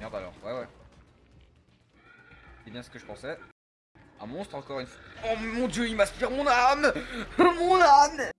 Merde alors, ouais ouais. C'est bien ce que je pensais. Un monstre encore une fois. Oh mon dieu, il m'aspire mon âme Mon âme